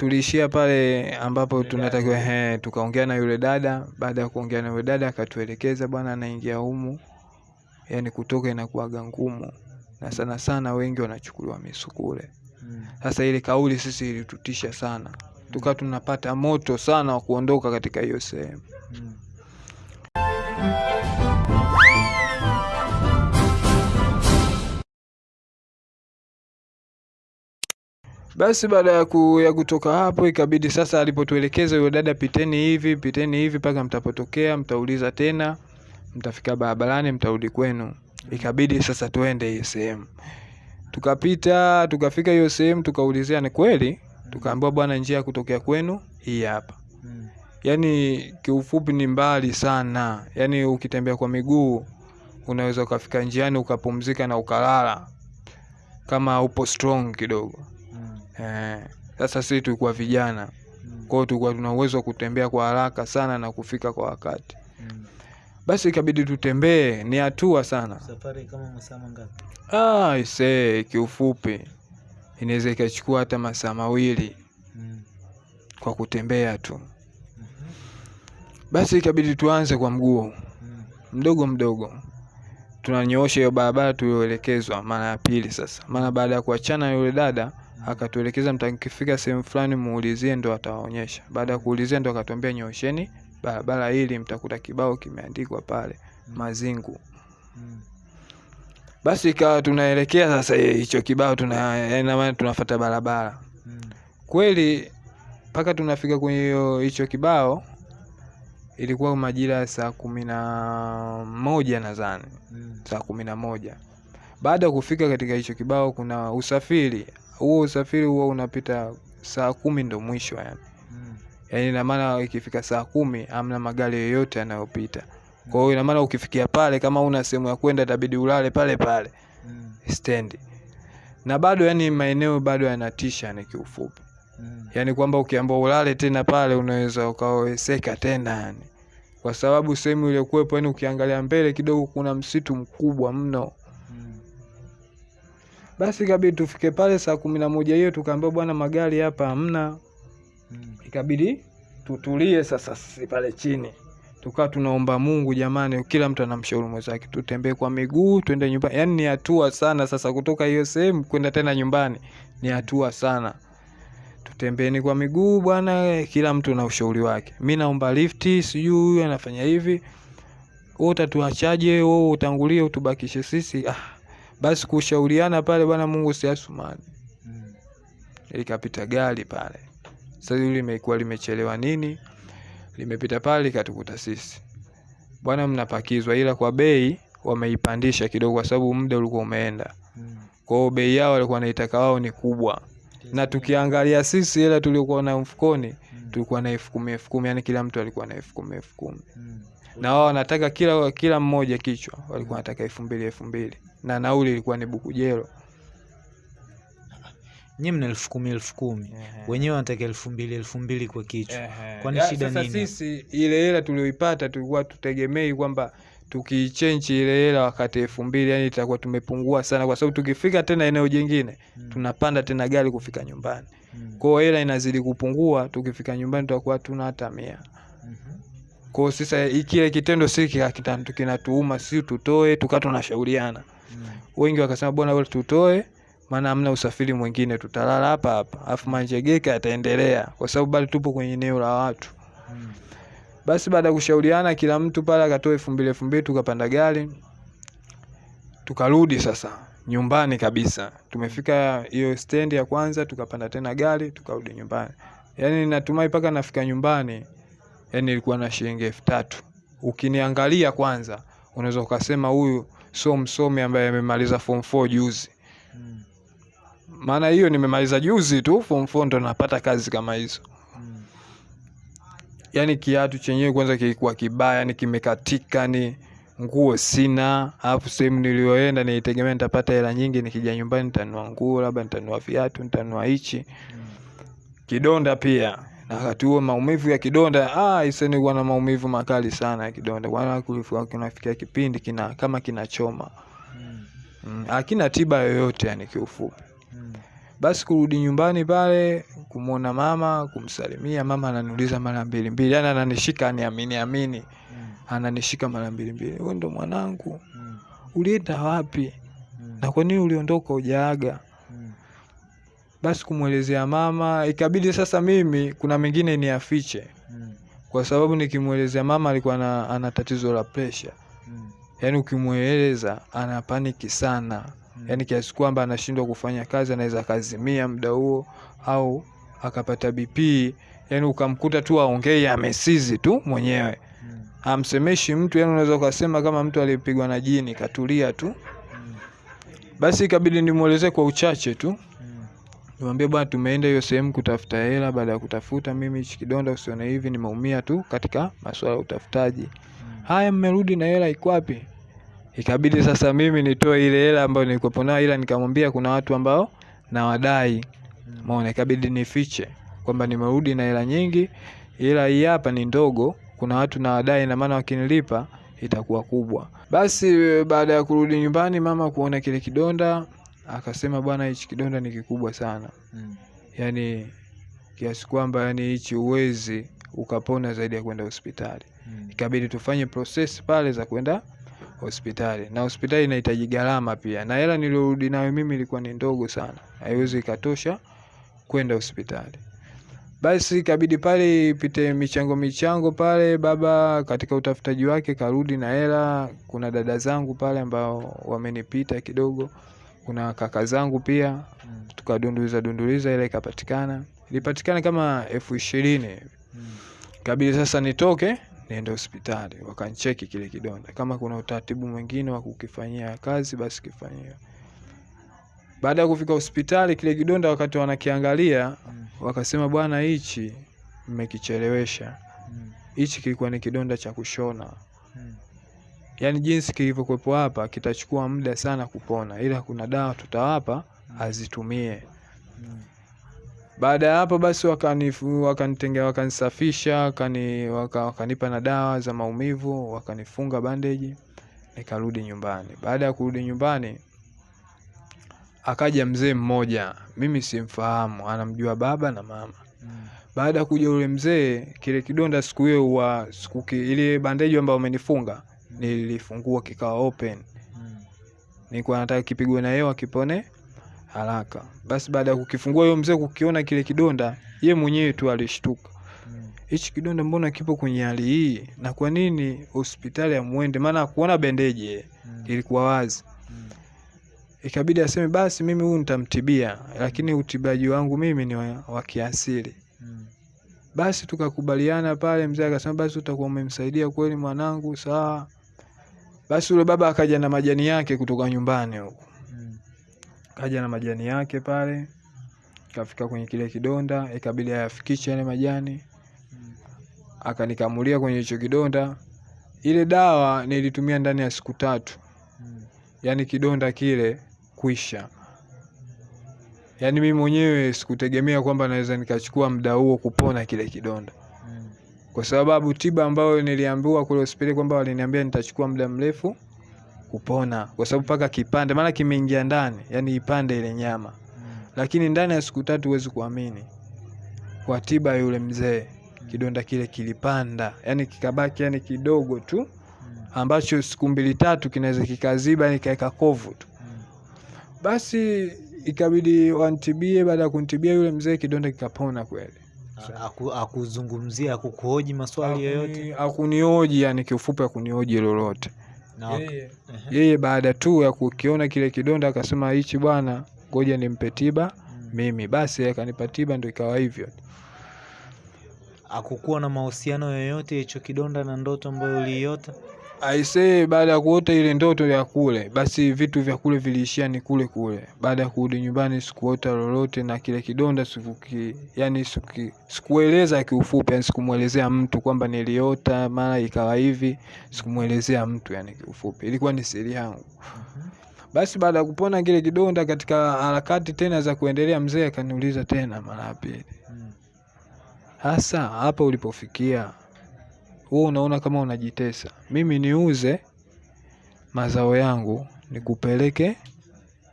tuliishia pale ambapo tunatakiwa he, tukaongea na yule dada. Baada ya kuongea na yule dada, akatuelekeza bwana, anaingia humu, yani kutoka inakuwaga ngumu, na sana sana wengi wanachukuliwa misukule. Mm. Sasa ile kauli sisi ilitutisha sana, tukawa tunapata moto sana wa kuondoka katika hiyo sehemu. Basi baada ya, ku, ya kutoka hapo ikabidi sasa, alipotuelekeza yule dada, piteni hivi piteni hivi mpaka mtapotokea, mtauliza tena, mtafika barabarani, mtarudi kwenu. Ikabidi sasa tuende hiyo sehemu, tukapita tukafika hiyo sehemu, tukaulizia ni kweli, tukaambiwa bwana, njia ya kutokea kwenu hii hapa. Yaani kiufupi ni mbali sana, yani ukitembea kwa miguu unaweza ukafika njiani ukapumzika na ukalala kama upo strong kidogo. Mm. Eh, sasa sisi tulikuwa vijana, Mm. kwa hiyo tulikuwa tuna uwezo wa kutembea kwa haraka sana na kufika kwa wakati. Mm. Basi ikabidi tutembee, ni hatua sana. Safari kama masaa mangapi? Ah, ise kiufupi inaweza ikachukua hata masaa mawili Mm. kwa kutembea tu. Mhm. Basi ikabidi tuanze kwa mguu Mm. mdogo mdogo, tunanyoosha hiyo barabara tulioelekezwa mara ya pili. Sasa maana baada ya kuachana na yule dada akatuelekeza, mtakifika sehemu fulani muulizie, ndo atawaonyesha. Baada ya kuulizia, ndo akatuambia nyosheni barabara hili, mtakuta kibao kimeandikwa pale Mazingu. Mm. Basi ikawa tunaelekea sasa hicho kibao, tuna maana tunafuata barabara Mm. kweli mpaka tunafika kwenye hicho kibao, ilikuwa majira ya saa kumi na moja nadhani Mm. saa kumi na moja. Baada ya kufika katika hicho kibao, kuna usafiri huo, usafiri huo unapita saa kumi ndo mwisho yani. Mm. Yani ina maana ikifika saa kumi amna magari yoyote yanayopita. Kwa hiyo ina maana ukifikia pale, kama una sehemu ya kwenda, itabidi ulale pale pale Mm. stendi, na bado yani maeneo bado yanatisha, ni kiufupi Mm. yani kwamba ukiamba ulale tena pale unaweza ukaweseka tena yani, kwa sababu sehemu iliyokuwepo yani, ukiangalia mbele kidogo kuna msitu mkubwa mno. Basi ikabidi tufike pale saa kumi na moja hiyo, tukaambiwa bwana, magari hapa hamna. Mm. Ikabidi tutulie sasa sisi pale chini, tukawa tunaomba Mungu, jamani, kila mtu anamshauri mwenzake, tutembee kwa miguu twende nyumbani. Yani ni hatua sana sasa, kutoka hiyo sehemu kwenda tena nyumbani ni hatua sana. Tutembeeni kwa miguu bwana, kila mtu na ushauri wake. Mi naomba lifti, sijui huyu anafanya hivi, wewe utatuachaje? Wewe utangulie utubakishe sisi? Ah, basi kushauriana pale bwana, Mungu si Asumani. Mm. Likapita gari pale, sasa hili limekuwa limechelewa nini, limepita pale likatukuta sisi, bwana, mnapakizwa, ila kwa bei wameipandisha kidogo, kwa sababu muda ulikuwa umeenda. Mm. Kwa hiyo bei yao walikuwa wanaitaka wao ni kubwa, na tukiangalia sisi hela tuliokuwa na mfukoni Mm. tulikuwa na elfu kumi elfu kumi yani kila mtu alikuwa na elfu kumi elfu kumi Mm. Na wao wanataka kila kila mmoja kichwa walikuwa wanataka elfu mbili elfu mbili na nauli ilikuwa ni bukujelo. Nyie mna elfu kumi elfu kumi wenyewe wanataka elfu mbili elfu mbili kwa kichwa. Kwani shida nini? Sisi ile hela tulioipata tulikuwa tutegemei kwamba tukichenji ile hela wakati elfu mbili yani itakuwa tumepungua sana, kwa sababu tukifika tena eneo jingine Mm. tunapanda tena gari kufika nyumbani. Mm. Kwa hiyo hela inazidi kupungua, tukifika nyumbani tutakuwa tuna hata mia. Mhm. Kwa sasa ikile kile kitendo si kinatuuma, si tutoe, tukaa tunashauriana. Mm. Wengi wakasema bwana, wewe tutoe, maana hamna usafiri mwingine, tutalala hapa hapa, afu manjegeka yataendelea, kwa sababu bado tupo kwenye eneo la watu. Mm. Basi baada ya kushauriana, kila mtu pale akatoa elfu mbili elfu mbili tukapanda gari tukarudi sasa nyumbani kabisa. Tumefika hiyo stendi ya kwanza, tukapanda tena gari tukarudi nyumbani. Yaani natumai mpaka nafika nyumbani, yaani ilikuwa na shilingi elfu tatu. Ukiniangalia kwanza, unaweza ukasema huyu sio msomi ambaye amemaliza form 4 juzi. Mm. Maana hiyo nimemaliza juzi tu form 4 ndo napata kazi kama hizo. Mm. Yaani kiatu chenyewe kwanza kilikuwa kibaya, ni kimekatika, ni nguo sina. Alafu sehemu niliyoenda nilitegemea nitapata hela nyingi, nikija nyumbani nitanua nguo, labda nitanua viatu, nitanua hichi. Mm. Kidonda pia na wakati huo maumivu ya kidonda, ah, na maumivu makali sana ya kidonda, kulikuwa kunafikia kipindi kina kama kinachoma Mm. mm, hakina tiba yoyote yani kiufupi. Mm. Basi kurudi nyumbani pale kumwona mama kumsalimia mama ananiuliza mara mbili mbili yani ananishika aniamini amini Mm. ananishika mara mbili mbili wewe ndo mwanangu Mm. ulienda wapi Mm. na kwa nini uliondoka ujaaga Mm. Basi kumwelezea mama ikabidi sasa mimi kuna mengine niafiche Mm. kwa sababu nikimwelezea mama alikuwa na, ana tatizo la presha Mm. yaani ukimweleza ana paniki sana Mm. yaani kiasi kwamba anashindwa kufanya kazi anaweza akazimia muda huo au akapata bp yaani ukamkuta tu aongei amesizi tu mwenyewe Mm. amsemeshi mtu yani unaweza ukasema kama mtu aliyepigwa na jini katulia tu Mm. basi ikabidi nimwelezee kwa uchache tu. Nimwambie bwana tumeenda hiyo sehemu kutafuta hela baada ya kutafuta mimi hichi kidonda usione hivi nimeumia tu katika masuala ya utafutaji Mm. haya mmerudi na hela iko wapi ikabidi sasa mimi nitoe ile hela ambayo nilikuwa nayo ila nikamwambia kuna watu ambao nawadai Mm. maona ikabidi nifiche kwamba nimerudi na hela nyingi ila hii hapa ni ndogo kuna watu nawadai na maana wakinilipa itakuwa kubwa basi baada ya kurudi nyumbani mama kuona kile kidonda akasema bwana hichi kidonda ni kikubwa sana. Mm. yaani kiasi kwamba yani hichi uwezi ukapona zaidi ya kwenda hospitali. Mm. ikabidi tufanye process pale za kwenda hospitali. Na hospitali inahitaji gharama pia. Na hela niliorudi nayo mimi ilikuwa ni ndogo sana. Haiwezi ikatosha kwenda hospitali. Basi ikabidi pale ipite michango michango pale baba katika utafutaji wake karudi na hela. Kuna dada zangu pale ambao wamenipita kidogo kuna kaka zangu pia Mm. tukadunduliza dunduliza ile ikapatikana ilipatikana kama elfu ishirini Mm. kabidi sasa nitoke niende hospitali wakancheki kile kidonda kama kuna utaratibu mwingine wa kukifanyia kazi basi kifanyiwe baada ya kufika hospitali kile kidonda wakati wanakiangalia Mm. wakasema bwana hichi mmekichelewesha hichi Mm. kilikuwa ni kidonda cha kushona Mm. Yaani jinsi kilivyokuwepo hapa kitachukua muda sana kupona. Ila kuna dawa tutawapa azitumie. Mm. baada ya hapo basi wakanitengea wakanisafisha wakani, waka, wakanipa na dawa za maumivu wakanifunga bandeji nikarudi nyumbani. Baada ya kurudi nyumbani akaja mzee mmoja mimi simfahamu anamjua baba na mama. Mm. baada ya kuja ule mzee kile kidonda siku hiyo wa siku ile bandeji ambayo umenifunga nilifungua kikawa open Mm. nilikuwa nataka kipigwe na hewa kipone haraka basi baada ya kukifungua huyo mzee kukiona kile kidonda ye mwenyewe tu alishtuka Mm. hichi kidonda mbona kipo kwenye hali hii na kwa nini hospitali amwende maana kuona bendeji Mm. ilikuwa wazi Mm. ikabidi aseme basi mimi huyu nitamtibia lakini utibaji wangu mimi ni wa, wa kiasili Mm. basi tukakubaliana pale mzee akasema basi utakuwa umemsaidia kweli mwanangu sawa basi ule baba akaja na majani yake kutoka nyumbani huko Mm. kaja na majani yake pale kafika kwenye kile kidonda ikabidi ayafikishe yale majani Mm. akanikamulia kwenye hicho kidonda ile dawa nilitumia ndani ya siku tatu Mm. yaani kidonda kile kuisha yaani mimi mwenyewe sikutegemea kwamba naweza nikachukua muda huo kupona kile kidonda. Kwa sababu tiba ambayo niliambiwa kule hospitali kwamba waliniambia nitachukua muda mrefu kupona. Kwa sababu paka kipande maana kimeingia ndani yani ipande ile nyama. Lakini ndani ya siku tatu huwezi kuamini. Kwa tiba yule mzee kidonda kile kilipanda. Yani kikabaki yani kidogo tu ambacho siku mbili tatu kinaweza kikaziba yani kaeka kovu tu. Basi ikabidi wantibie baada ya kuntibia yule mzee kidonda kikapona kweli akuzungumzia akukuhoji maswali yoyote? akunioji hakunioji yani kiufupi akunioji lolote. Yeye, yeye baada tu ya kukiona kile kidonda akasema hichi bwana ngoja nimpe tiba Mm. mimi. Basi akanipa tiba ndo ikawa hivyo. Akukuwa na mahusiano yoyote hicho kidonda na ndoto ambayo uliiota aisee baada ya kuota ile ndoto ya kule basi vitu vya kule viliishia ni kule kule. Baada ya kurudi nyumbani sikuota lolote na kile kidonda sikuki yani sikuki, sikueleza kiufupi yani sikumwelezea mtu kwamba niliota mara ikawa hivi sikumwelezea mtu yani kiufupi. Ilikuwa ni siri yangu. Basi baada ya kupona kile kidonda katika harakati tena za kuendelea mzee akaniuliza tena mara ya pili. Mm. hasa hapa ulipofikia wewe unaona kama unajitesa mimi niuze mazao yangu nikupeleke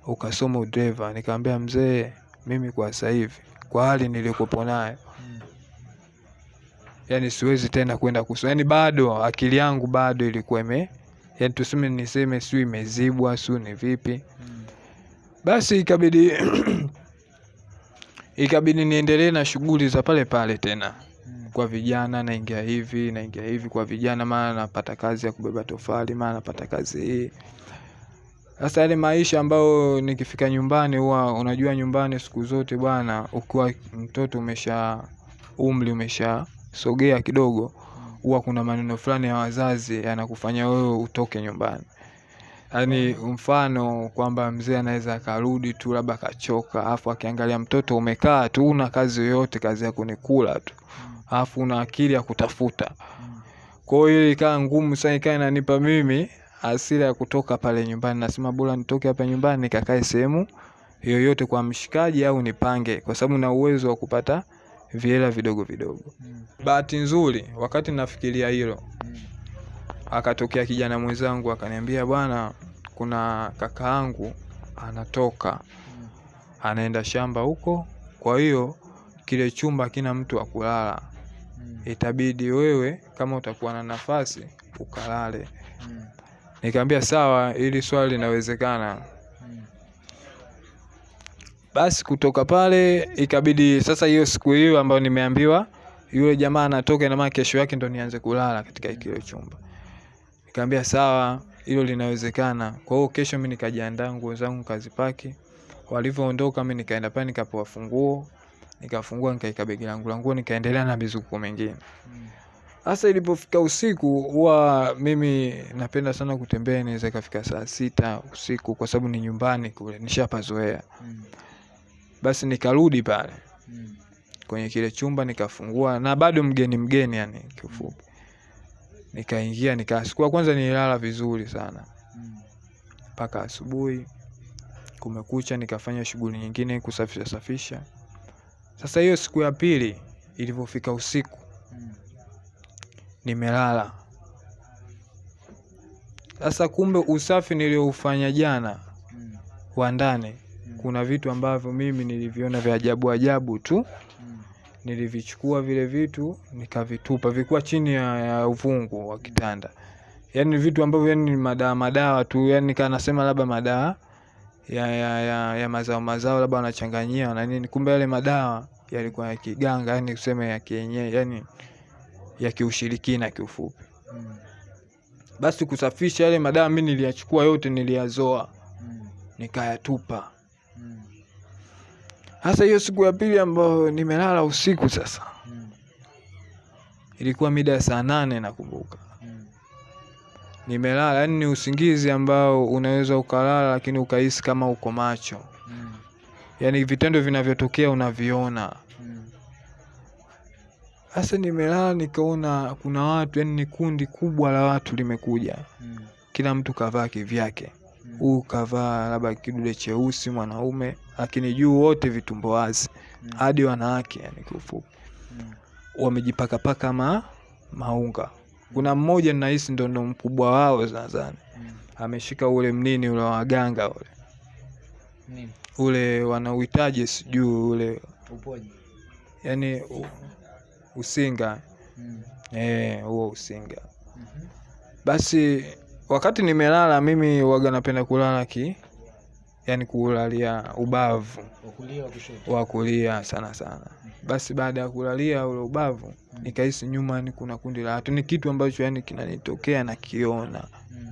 ukasoma udereva Nikamwambia mzee mimi kwa sasa hivi kwa hali niliyokuwepo nayo yani siwezi tena kwenda kusoma yani bado akili yangu bado ilikuwa ime yani tuseme niseme siu imezibwa siu ni vipi Mm. basi ikabidi ikabidi niendelee na shughuli za pale pale tena. Kwa vijana naingia hivi naingia hivi kwa vijana mara napata kazi ya kubeba tofali mara napata kazi hii. Sasa yale maisha ambayo nikifika nyumbani huwa unajua nyumbani siku zote bwana ukiwa mtoto umesha umri umeshasogea kidogo huwa kuna maneno fulani ya wazazi yanakufanya wewe utoke nyumbani. Yaani mfano kwamba mzee anaweza akarudi tu labda akachoka afu akiangalia mtoto umekaa tu una kazi yoyote kazi yako ni kula tu alafu una akili ya kutafuta. Kwa hiyo ikawa ngumu sana ikawa inanipa mimi hasira ya kutoka pale nyumbani. Nasema bora nitoke hapa nyumbani nikakae sehemu yoyote kwa mshikaji au nipange kwa sababu na uwezo wa kupata vihela vidogo vidogo. Bahati nzuri wakati nafikiria hilo akatokea kijana mwenzangu akaniambia bwana kuna kaka yangu anatoka anaenda shamba huko kwa hiyo kile chumba hakina mtu wa kulala Mm. itabidi wewe kama utakuwa na nafasi ukalale. Mm. nikamwambia sawa ili swali linawezekana. Mm. basi kutoka pale ikabidi sasa hiyo siku hiyo ambayo nimeambiwa yule jamaa anatoka ina maana kesho yake ndo nianze kulala katika kile chumba. Nikamwambia sawa hilo linawezekana. Kwa hiyo kesho mi nikajiandaa nguo zangu kazipaki walivyoondoka mi nikaenda pale nikapewa funguo nikafungua nikaika begi langu la nguo nikaendelea na mizuko mengine hasa Sasa ilipofika usiku, huwa mimi napenda sana kutembea, inaweza ikafika saa sita usiku, kwa sababu ni nyumbani kule, nishapazoea. Mm. Basi nikarudi pale Mm. kwenye kile chumba nikafungua, na bado mgeni mgeni, yani kiufupi, nikaingia nika, kwanza nililala vizuri sana mpaka Mm. asubuhi, kumekucha, nikafanya shughuli nyingine, kusafisha safisha. Sasa hiyo siku ya pili ilivyofika usiku, nimelala. Sasa kumbe usafi nilioufanya jana wa ndani, kuna vitu ambavyo mimi niliviona vya ajabu ajabu tu, nilivichukua vile vitu nikavitupa, vikuwa chini ya, ya uvungu wa kitanda, yaani vitu ambavyo yani ni madawa madawa tu, yani nikaa nasema labda madawa ya, ya, ya, ya mazao mazao labda wanachanganyia na nini, kumbe yale madawa yalikuwa ya kiganga, yani tuseme ya kienyeji, yani ya kiushirikina kiufupi. Mm. Basi kusafisha yale madawa mimi niliyachukua yote, niliyazoa Mm. nikayatupa. Mm. Hasa hiyo siku ya pili ambayo nimelala usiku, sasa Mm. ilikuwa mida ya saa nane nakumbuka. Nimelala yani ni usingizi ambao unaweza ukalala lakini ukahisi kama uko macho, Mm. yani vitendo vinavyotokea unaviona. sasa Mm. Nimelala nikaona kuna watu, yani ni kundi kubwa la watu limekuja, Mm. kila mtu kavaa kivyake. Mm. Huu kavaa labda kidude cheusi mwanaume, lakini juu wote vitumbo wazi, Mm. hadi wanawake, yani kiufupi Mm. wamejipakapaka ma maunga. Kuna mmoja nahisi ndo ndo mkubwa wao nadhani, Mm. ameshika ule mnini ule wa waganga ule Nini? ule wanauhitaji sijuu ule upoji yani u, usinga Mm. eh, huo usinga. mm-hmm. Basi wakati nimelala mimi waga napenda kulala ki yani kulalia ubavu Wa kulia sana sana. Basi baada ya kulalia ule ubavu nikahisi nyuma ni kuna kundi la watu, ni kitu ambacho yani kinanitokea nakiona, Mm.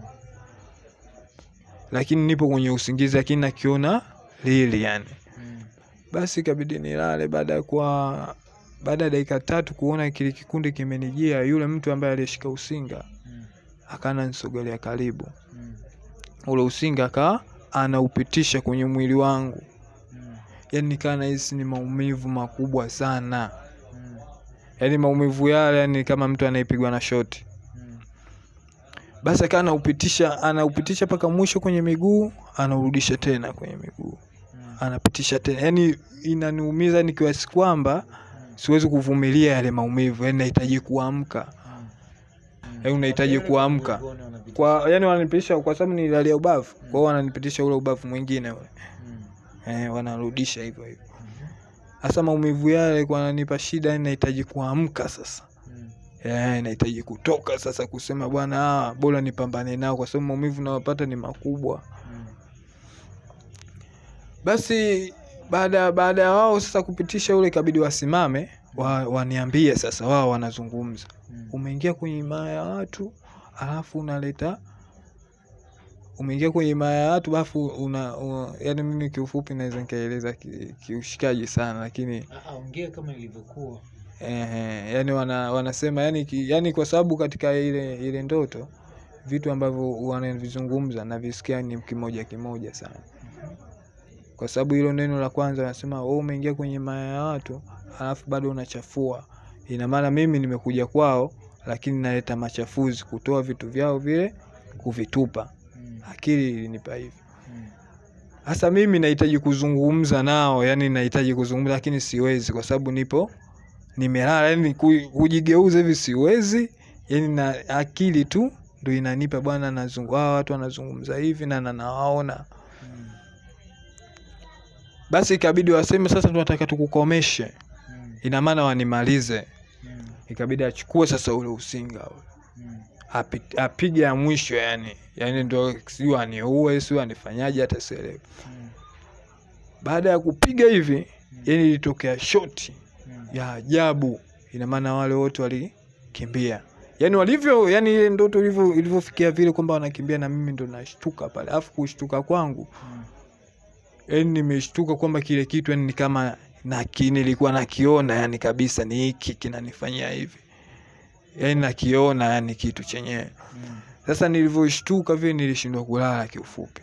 lakini nipo kwenye usingizi, lakini nakiona lili yani. Mm. Basi ikabidi nilale. Baada ya kuwa baada ya dakika tatu kuona kile kikundi kimenijia, yule mtu ambaye aliyeshika usinga akana nisogelea karibu, ule usinga akawa anaupitisha kwenye mwili wangu, Mm. yani nikaa nahisi ni maumivu makubwa sana, Mm. yani maumivu yale yani kama mtu anayepigwa na shoti. Mm. Basi akaa anaupitisha anaupitisha mpaka mwisho kwenye miguu, anaurudisha tena kwenye miguu, Mm. anapitisha tena, yani inaniumiza nikiwasi kwamba siwezi kuvumilia yale maumivu, yani nahitaji kuamka, unahitaji kuamka kwa, yani wananipitisha kwa sababu nilalia ubavu, kwa kwao wananipitisha ule ubavu mwingine ule Mm. eh, wanarudisha hivyo hivyo. Mhm. hasa maumivu yale kwa yananipa shida nahitaji kuamka sasa Mm. Eh, nahitaji kutoka sasa kusema bwana ah, bora nipambane nao kwa sababu maumivu nayopata ni makubwa Mm. basi baada baada ya wao sasa kupitisha ule kabidi wasimame wa, waniambie sasa wao wanazungumza Mm. Umeingia kwenye himaya ya watu alafu unaleta umeingia kwenye himaya ya watu alafu una, una yani mimi kiufupi naweza nikaeleza ki- kiushikaji sana lakini Ah, ah, ongea kama ilivyokuwa. Ehe, yani wana, wanasema yani, ki, yani kwa sababu katika ile ile ndoto vitu ambavyo wanavizungumza navisikia ni kimoja kimoja sana, kwa sababu hilo neno la kwanza wanasema wewe umeingia kwenye maya ya watu alafu bado unachafua. Ina maana mimi nimekuja kwao, lakini naleta machafuzi, kutoa vitu vyao vile kuvitupa. Mm. Akili ilinipa hivyo. Mm. Mimi nahitaji kuzungumza nao, yani nahitaji kuzungumza lakini siwezi kwa sababu nipo nimelala, yani kujigeuza hivi siwezi, yani na akili tu ndo inanipa bwana, nazungu hawa watu wanazungumza hivi na na nawaona. Mm. Basi ikabidi waseme sasa, tunataka tukukomeshe, ina maana wanimalize. Ikabidi achukue sasa ule usinga ule Mm. api- apige ya mwisho, yani yani ndo siu aniue siu anifanyaje, hata sielewi. Mm. Baada ya kupiga hivi, Mm. yani ilitokea shoti Mm. ya ajabu. Ina maana wale wote walikimbia, yani walivyo, yani ile ndoto ilivyo ilivyofikia vile kwamba wanakimbia, na mimi ndo nashtuka pale. Alafu kushtuka kwangu, Mm. yani nimeshtuka kwamba kile kitu yani ni kama naki, nilikuwa nakiona yani kabisa, ni hiki kinanifanyia hivi, yani nakiona yani kitu chenyewe. Mm. Sasa nilivyoshtuka vile, nilishindwa kulala kiufupi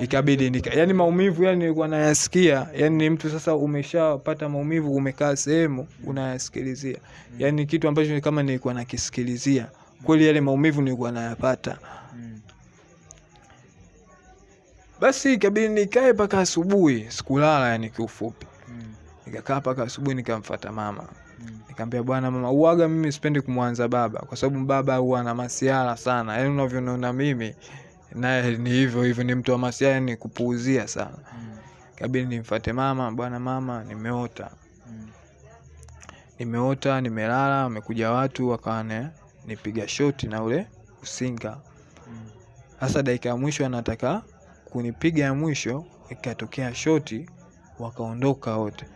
ikabidi nika, yani maumivu yani nilikuwa nayasikia, yani ni mtu sasa umeshapata maumivu, umekaa sehemu unayasikilizia, yani kitu ambacho kama nilikuwa nakisikilizia kweli, yale maumivu nilikuwa nayapata. Basi ikabidi nikae mpaka asubuhi, sikulala yani kiufupi. Nikakaa mpaka asubuhi, nikamfata mama Mm. nikamwambia, bwana mama, uaga mimi sipendi kumwanza baba, kwa sababu baba huwa na masiara sana, yani unavyoniona mimi naye ni hivyo hivyo, ni mtu wa masiara, ni kupuuzia sana. Mm. Kabidi nimfate mama, bwana mama, nimeota Mm. nimeota nimelala, wamekuja watu wakawa nipiga shoti na ule usinga. Mm. Sasa dakika ya mwisho anataka kunipiga ya mwisho, ikatokea shoti, wakaondoka wote.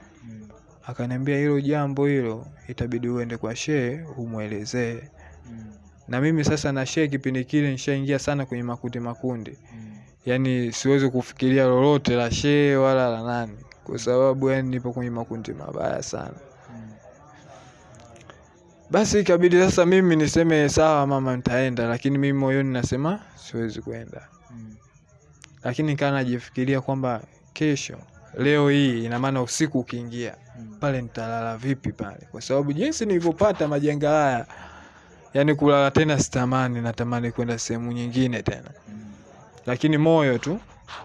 Mm. Akaniambia hilo jambo hilo itabidi uende kwa shehe umwelezee. Mm. Na mimi sasa na shehe kipindi kile nishaingia sana kwenye makundi makundi, Mm. yaani siwezi kufikiria lolote la shehe wala la nani, kwa sababu yani nipo kwenye makundi mabaya sana. Mm. Basi ikabidi sasa mimi niseme sawa mama, nitaenda, lakini mimi moyoni nasema siwezi kwenda. Mm. Lakini kaa najifikiria kwamba kesho, leo hii, ina maana usiku ukiingia pale nitalala vipi pale, kwa sababu jinsi nilivyopata majenga haya, yani kulala tena sitamani, natamani kwenda sehemu nyingine tena, lakini moyo tu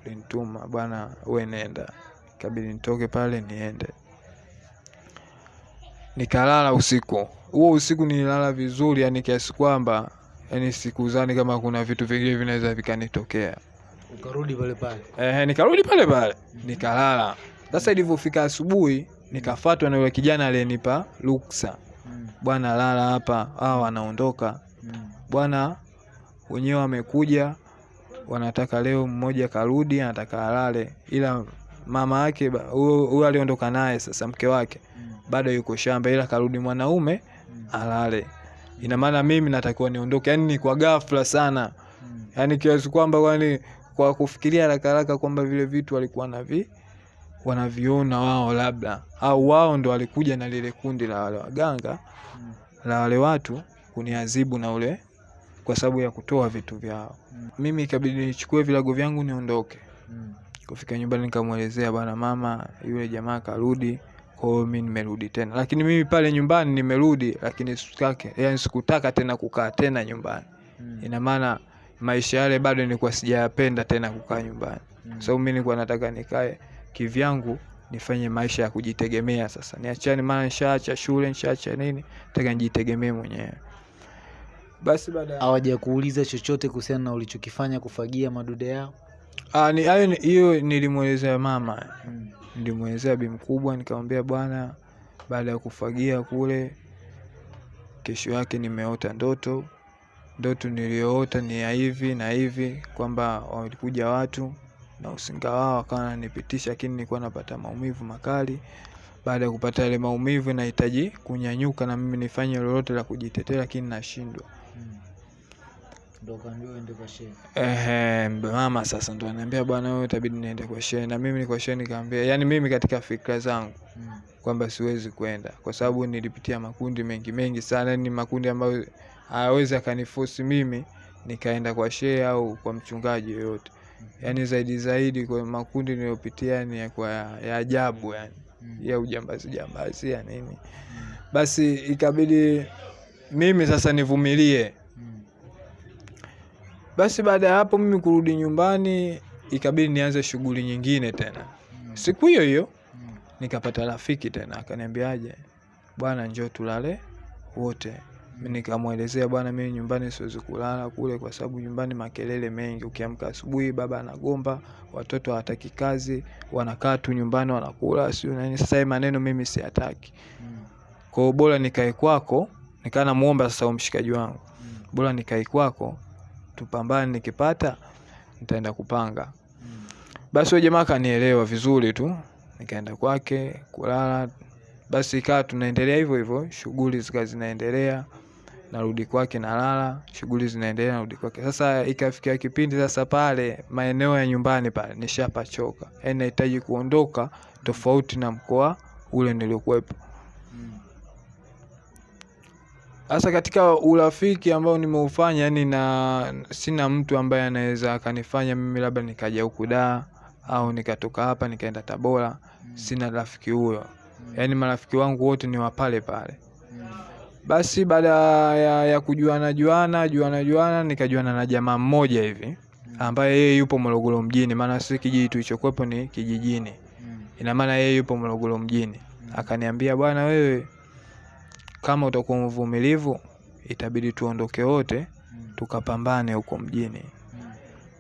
ulinituma, bwana we nenda. kabidi nitoke pale niende, nikalala usiku huo. Usiku nililala vizuri, yani kiasi kwamba yani sikuzani kama kuna vitu vingine vinaweza vikanitokea. Ukarudi pale pale. Eh, nikarudi pale pale nikalala. Sasa ilivyofika asubuhi, nikafatwa na yule kijana aliyenipa ruksa, Mm. bwana lala hapa, hao wanaondoka Mm. bwana, wenyewe wamekuja, wanataka leo mmoja karudi, anataka alale, ila mama yake huyo aliondoka naye, sasa mke wake Mm. bado yuko shamba, ila karudi mwanaume Mm. alale. Ina maana mimi natakiwa niondoke, yani ni kwa ghafla sana yani yaani kiasi kwamba kwani kwa kufikiria haraka haraka kwamba vile vitu walikuwa navi wanaviona wao labda au wao ndo walikuja na lile kundi la wale waganga Mm. la wale watu kuniazibu na ule kwa sababu ya kutoa vitu vyao. Mm. Mimi ikabidi nichukue vilago vyangu niondoke. Mm. Kufika nyumbani nikamwelezea, bwana mama, yule jamaa karudi, kwao mi mimi nimerudi tena. Lakini mimi pale nyumbani nimerudi, lakini sikutaka, yani sikutaka tena kukaa tena nyumbani. Mm. Ina maana maisha yale bado nilikuwa sijayapenda tena kukaa nyumbani, Mm. so mi mimi nilikuwa nataka nikae kivyangu nifanye maisha ya kujitegemea. Sasa niachane, maana nishaacha shule nishaacha nini, nataka nijitegemee mwenyewe. Basi baada hawaja kuuliza chochote kuhusiana na ulichokifanya kufagia madude yao? Ah, ni hayo hiyo nilimwelezea mama Mm. nilimwelezea bi mkubwa nikamwambia bwana baada ya kufagia kule kesho yake nimeota ndoto ndoto niliyoota ni ya hivi na hivi kwamba walikuja watu na usinga wao wakawa wananipitisha lakini nilikuwa napata maumivu makali baada ya kupata yale maumivu nahitaji kunyanyuka na mimi nifanye lolote la kujitetea lakini nashindwa Mm. Shehe. Ehe, mama sasa ndo ananiambia bwana wewe itabidi niende kwa shehe na mimi kwa shehe nikamwambia yani mimi katika fikra zangu Mm. kwamba siwezi kwenda kwa sababu nilipitia makundi mengi mengi sana ni makundi ambayo hawezi akanifosi mimi nikaenda kwa shehe au kwa mchungaji yoyote. Yani zaidi zaidi kwa makundi niliyopitia ni ya kwa ya ajabu yani Mm. ya ujambazi jambazi ya nini. Mm. basi ikabidi mimi sasa nivumilie. Basi baada ya hapo mimi kurudi nyumbani ikabidi nianze shughuli nyingine tena. Siku hiyo hiyo nikapata rafiki tena akaniambiaje bwana njoo tulale wote nikamwelezea bwana mimi nyumbani siwezi kulala kule kwa sababu nyumbani makelele mengi. Ukiamka asubuhi baba anagomba watoto hawataki kazi wanakaa tu nyumbani wanakula sio nani. sasa maneno mimi siyataki. Kwa hiyo bora nikae kwako nikaa namuomba sasa huyo mshikaji wangu. Bora nikae kwako tupambane nikipata nitaenda kupanga. Basi huyo jamaa akanielewa vizuri tu nikaenda kwake kulala. Basi ikawa tunaendelea hivyo hivyo shughuli zikawa zinaendelea narudi kwake nalala shughuli zinaendelea narudi kwake sasa ikafikia kipindi sasa pale maeneo ya nyumbani pale nishapachoka yaani nahitaji kuondoka tofauti na mkoa ule niliokuwepo Mm. Sasa katika urafiki ambao nimeufanya yani na sina mtu ambaye anaweza akanifanya mimi labda nikaja huku Dar au nikatoka hapa nikaenda Tabora, Mm. sina rafiki huyo. Yani Yaani marafiki wangu wote ni wa pale pale. Basi baada ya, ya kujuana juana juana juana nikajuana na jamaa mmoja hivi ambaye yeye yupo Morogoro mjini, maana si kijiji tulichokuwepo ni kijijini. Mm. Ina maana yeye yupo Morogoro mjini. Mm. Akaniambia bwana, wewe kama utakuwa mvumilivu itabidi tuondoke wote Mm. tukapambane huko mjini.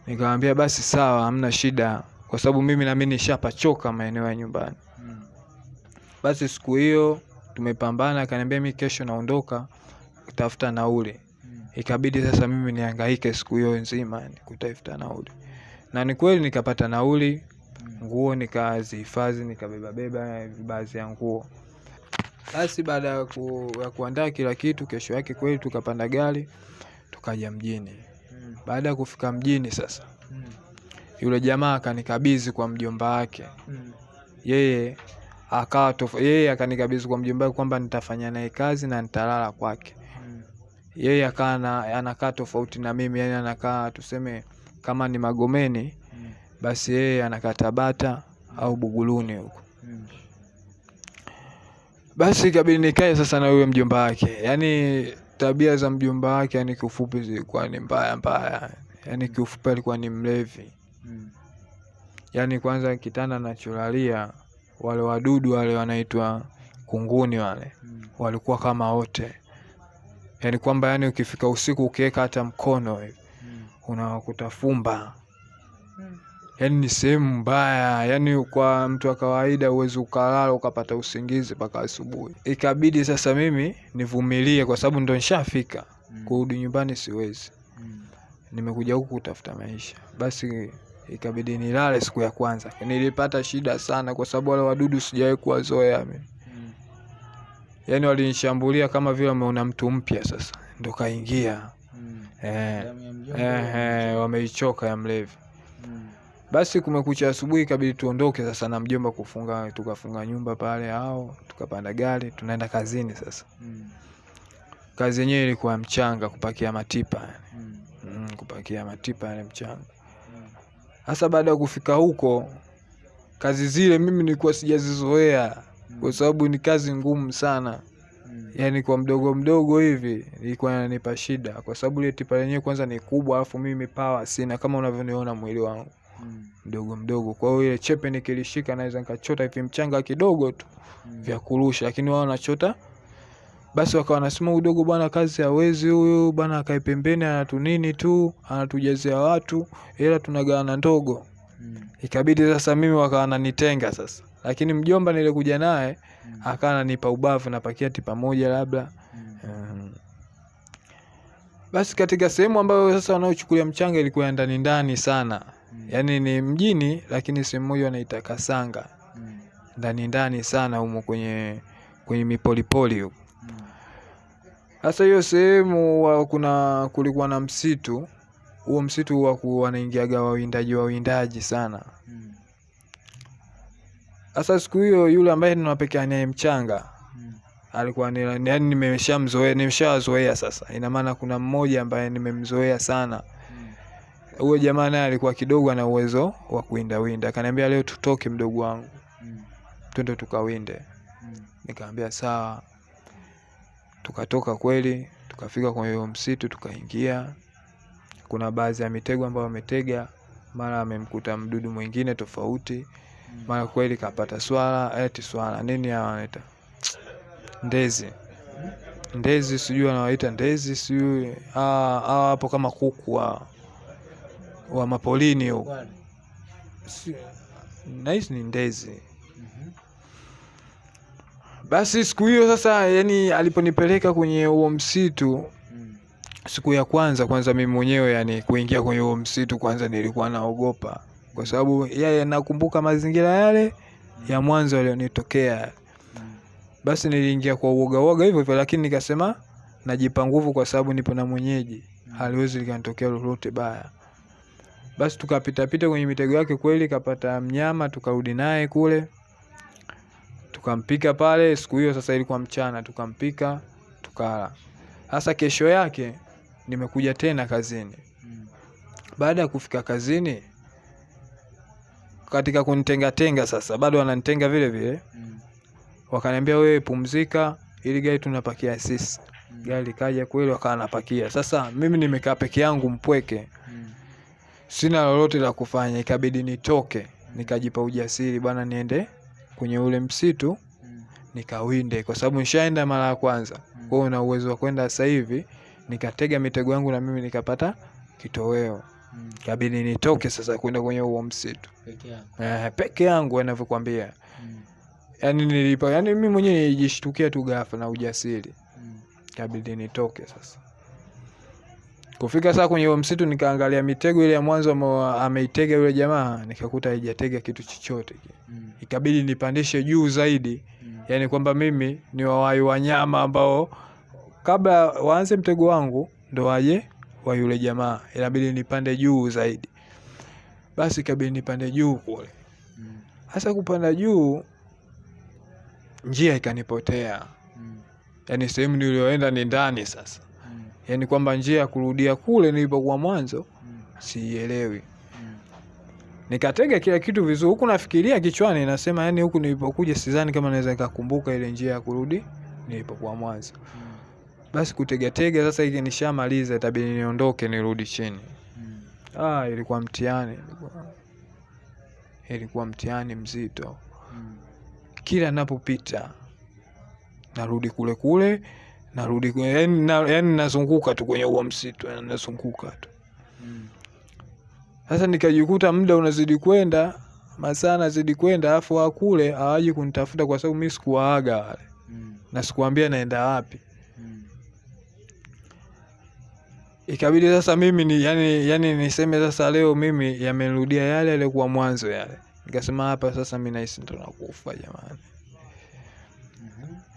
Nikamwambia basi sawa, hamna shida, kwa sababu mimi nami nishapachoka maeneo ya nyumbani. Basi siku hiyo tumepambana, akaniambia mi kesho naondoka kutafuta nauli. Ikabidi sasa mimi nihangaike siku hiyo nzima kutafuta nauli, na ni kweli nikapata nauli, nguo nikazihifadhi, nikabeba beba baadhi ya nguo. Basi baada ya, ku, kuandaa kila kitu, kesho yake kweli tukapanda gari tukaja mjini. Baada ya kufika mjini sasa yule jamaa akanikabidhi kwa mjomba wake Mm. yeye akawa yeye akanikabidhi kwa mjomba wake kwamba nitafanya naye kazi na nitalala kwake. Mm. yeye akawa na- anakaa tofauti na mimi yani anakaa tuseme kama ni magomeni Mm. basi yeye anakaa tabata au buguluni huko. Mm. basi ikabidi nikae sasa na huyo mjomba wake. Yani tabia za mjomba wake yani kiufupi zilikuwa ni mbaya mbaya. Yani kiufupi alikuwa ni mlevi. Yani kwanza kitanda nacholalia wale wadudu wale wanaitwa kunguni wale Mm. walikuwa kama wote yani kwamba yani ukifika usiku ukiweka hata mkono hivi Mm. unawakuta fumba yani yaani ni sehemu mbaya yani kwa mtu wa kawaida huwezi ukalala ukapata usingizi mpaka asubuhi ikabidi sasa mimi nivumilie kwa sababu ndo nishafika Mm. kurudi nyumbani siwezi Mm. nimekuja huku kutafuta maisha basi ikabidi nilale siku ya kwanza nilipata shida sana kwa sababu wale wadudu sijawahi kuwazoea mimi Mm. yaani walinishambulia kama vile wameona mtu mpya sasa ndo kaingia Mm. eh, eh, eh, wameichoka ya mlevi Mm. basi kumekucha asubuhi ikabidi tuondoke sasa na mjomba kufunga tukafunga nyumba pale au tukapanda gari tunaenda kazini sasa Mm. kazi yenyewe ilikuwa mchanga kupakia matipa Mm. mm, kupakia matipa yale mchanga. Hasa baada ya kufika huko kazi zile mimi nilikuwa sijazizoea kwa sababu ni kazi ngumu sana. Yani yaani kwa mdogo mdogo hivi ilikuwa inanipa shida. Kwa sababu ile tipa lenyewe kwanza ni kubwa alafu mimi pawa sina kama unavyoniona mwili wangu. Mm. mdogo mdogo. Kwa hiyo ile chepe nikilishika naweza nikachota hivi mchanga kidogo tu Mm. vya kurusha lakini wao wanachota basi wakawa wanasema udogo bwana kazi hawezi huyu bwana akae pembeni anatu nini tu anatujazia watu ila tunagawana ndogo Mm. ikabidi sasa mimi wakawa nanitenga sasa lakini mjomba nilikuja naye Mm. akawa ananipa ubavu na pakiati pamoja labda Mm. Mm. Basi katika sehemu ambayo sasa wanaochukulia mchanga ilikuwa ndani ndani sana, Mm. yaani ni mjini, lakini sehemu moja wanaita Kasanga, Mm. ndani ndani sana humo kwenye kwenye mipolipoli huko. Sasa hiyo sehemu kuna kulikuwa na msitu, huo msitu huwa wanaingiaga wawindaji wawindaji sana. Hasa siku hiyo yule ambaye tunapekea naye mchanga alikuwa ni yani nimeshamzoea nimeshawazoea sasa, ina maana kuna mmoja ambaye nimemzoea sana huyo jamaa naye alikuwa kidogo ana uwezo wa kuwinda winda, akaniambia leo tutoke mdogo wangu, twende tukawinde. Nikamwambia sawa. Tukatoka kweli, tukafika kwenye huo msitu, tukaingia. Kuna baadhi ya mitego ambayo ametega mara amemkuta mdudu mwingine tofauti, mara kweli kapata swala, eti swala nini hawa wanaita? Ndezi, ndezi sijui anawaita ndezi, sijui hawa hawa hapo kama kuku wa, wa mapolini huko. Nahisi ni ndezi. Basi siku hiyo sasa, yani aliponipeleka kwenye huo msitu, Mm. siku ya kwanza kwanza, mimi mwenyewe yani kuingia kwenye huo msitu kwanza nilikuwa naogopa, kwa sababu yeye nakumbuka mazingira yale ya mwanzo yalionitokea. Mm. Basi niliingia kwa uoga uoga hivyo hivyo, lakini nikasema najipa nguvu kwa sababu nipo na mwenyeji, haliwezi likanitokea lolote baya. Basi tukapita pita kwenye mitego yake, kweli kapata mnyama, tukarudi naye kule tukampika pale. Siku hiyo sasa ilikuwa mchana, tukampika tukala. Sasa kesho yake nimekuja tena kazini. Baada ya kufika kazini, katika kunitengatenga sasa, bado wananitenga vile vile, wakaniambia wewe pumzika, ili gari tunapakia sisi. Gari kaja kweli, wakawa napakia. Sasa mimi nimekaa peke yangu mpweke, sina lolote la kufanya, ikabidi nitoke, nikajipa ujasiri bwana, niende kwenye ule msitu nikawinde, kwa sababu nishaenda mara ya kwanza. Kwa hiyo na uwezo wa kwenda sasa hivi, nikatega mitego yangu na mimi nikapata kitoweo. Mm. Kabidi nitoke sasa kwenda kwenye huo msitu Peke yako. eh, peke yangu anavyokwambia. Mm. Yani nilipa, yani mimi mwenyewe nilijishtukia tu ghafla na ujasiri, Mm. Kabidi nitoke sasa. Kufika saa kwenye huo msitu, nikaangalia mitego ile ya mwanzo ameitega yule jamaa, nikakuta haijatega kitu chochote. Mm. Ikabidi nipandishe juu zaidi Mm. yaani kwamba mimi ni wawai wanyama ambao kabla waanze mtego wangu ndo waje wa yule jamaa, inabidi nipande juu zaidi. Basi ikabidi nipande juu kule. Mm. Kupanda juu, njia ikanipotea, Mm. yaani sehemu niliyoenda ni ndani sasa, Yaani kwamba njia ya kurudia kule nilipokuwa mwanzo Mm. siielewi. Mm. Nikatega kila kitu vizuri, huku nafikiria kichwani, nasema yani, huku nilipokuja sidhani kama naweza nikakumbuka ile njia ya kurudi nilipokuwa mwanzo. Mm. Basi kutegatega sasa, hiki nishamaliza, itabidi niondoke nirudi chini. Mm. Ah, ilikuwa mtihani, ilikuwa, ilikuwa mtihani mzito. Mm. Kila napopita narudi kule kule, narudi yani, na, yani nazunguka tu kwenye huo msitu, yani nazunguka tu. Mm. Sasa nikajikuta muda unazidi kwenda, masaa nazidi kwenda, alafu wakule hawaji kunitafuta kwa sababu mi sikuwaaga wale Mm. na sikuambia naenda wapi. Mm. Ikabidi sasa mimi ni yani, yani niseme sasa leo mimi yamenirudia yale yaliokuwa mwanzo yale. Nikasema hapa sasa mi nahisi ndo nakufa jamani.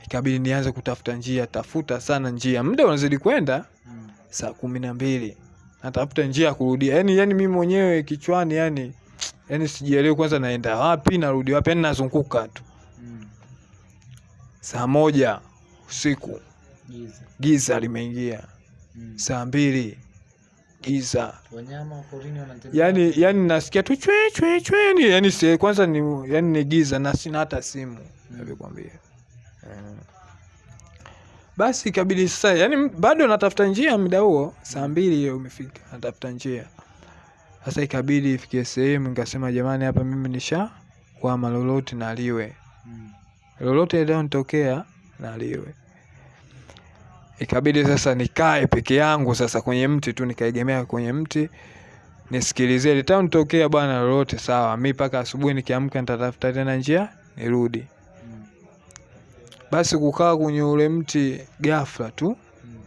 Ikabidi nianze kutafuta njia, tafuta sana njia, muda unazidi kwenda, Mm. saa kumi na mbili natafuta njia ya kurudia, yani yani mi mwenyewe kichwani yani yani sijielewi kwanza naenda wapi narudi wapi, yani nazunguka tu. Mm. Saa moja usiku Giza. giza limeingia, Mm. saa mbili giza Wanyama yani yani nasikia tu chwe chwe chwe yani, yani kwanza ni yani ni giza na sina hata simu Mm. navyokwambia. Basi ikabidi sasa, yani bado natafuta njia muda huo, saa mbili hiyo umefika, natafuta njia sasa. Ikabidi ifikie sehemu nikasema, jamani, hapa mimi nisha kwama, lolote naliwe, lolote lilonitokea naliwe. Ikabidi sasa nikae peke yangu sasa kwenye mti tu, nikaegemea kwenye mti nisikilizie litanitokea bwana lolote sawa. Mi mpaka asubuhi nikiamka nitatafuta tena njia nirudi. Basi kukaa kwenye ule mti ghafla tu, Mm.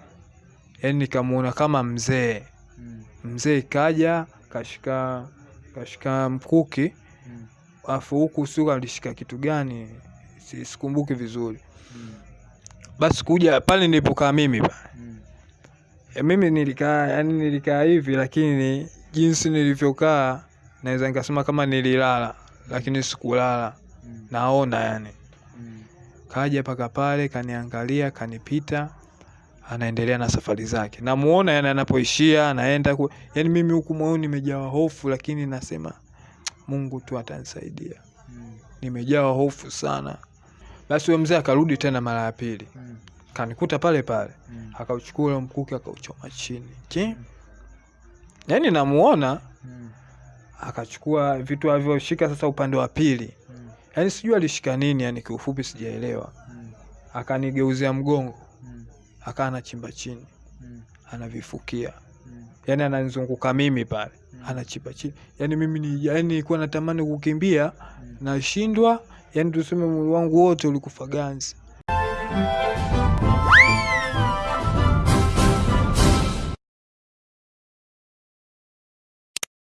yani nikamuona kama mzee Mm. mzee kaja kashika kashika mkuki Mm. afu huku siku alishika kitu gani sikumbuki vizuri. Mm. Basi kuja pale nilipokaa mimi pa Mm. E, mimi nilikaa yani nilikaa hivi, lakini jinsi nilivyokaa naweza nikasema kama nililala, lakini sikulala, Mm. naona yani. Mm. Kaja paka pale kaniangalia, kanipita, anaendelea na safari zake. Namuona yani anapoishia anaenda ku... yani mimi huku moyoni nimejawa hofu, lakini nasema Mungu tu atanisaidia. Mm. Nimejawa hofu sana. Basi huyo mzee akarudi tena mara ya pili, Mm. kanikuta pale pale Mm. akauchukua ule mkuki akauchoma chini chi yaani namuona Mm. akachukua vitu alivyoshika sasa upande wa pili Mm. yaani sijui alishika nini yani kiufupi sijaelewa Mm. akanigeuzia mgongo Mm. akaa anachimba chini Mm. anavifukia Mm. yaani ananizunguka mimi pale Mm. anachimba chini yani mimi ni yaani nilikuwa natamani kukimbia Mm. nashindwa yani tuseme mwili wangu wote ulikufa ganzi